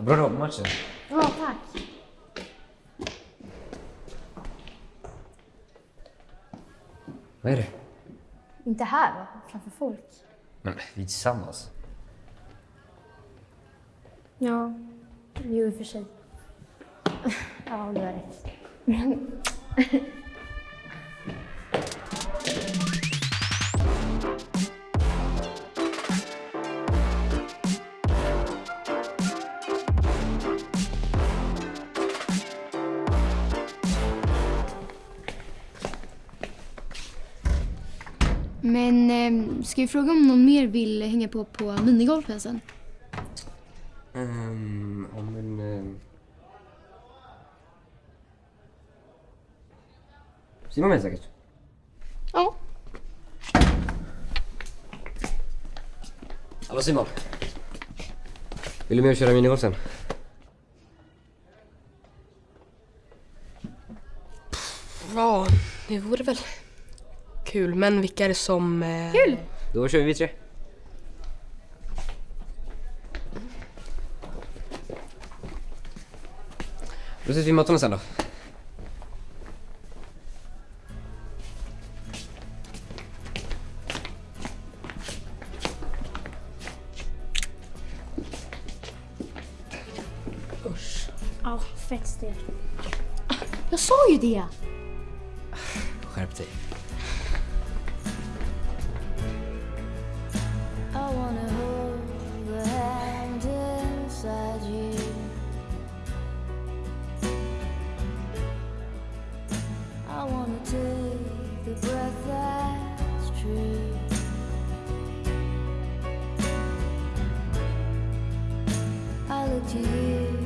Bra jobb matchen. Ja, tack. Vad är det? Inte här då, framför folk. Men vi är tillsammans. Ja, jo i och för sig. Ja, du har rätt. Men eh, ska vi fråga om någon mer vill hänga på på minigolfen sen? Um, ja, men... Um... Simon med säkert. Ja. Hallå Simon. Vill du med och köra minigolf sen? Ja, det vore väl kul. Men vilka är det som... Eh... Kul! Då kör vi tre. Då ses vi i mattorna sen då. Ja, fett stelt. Jag sa ju det! Skärp dig. I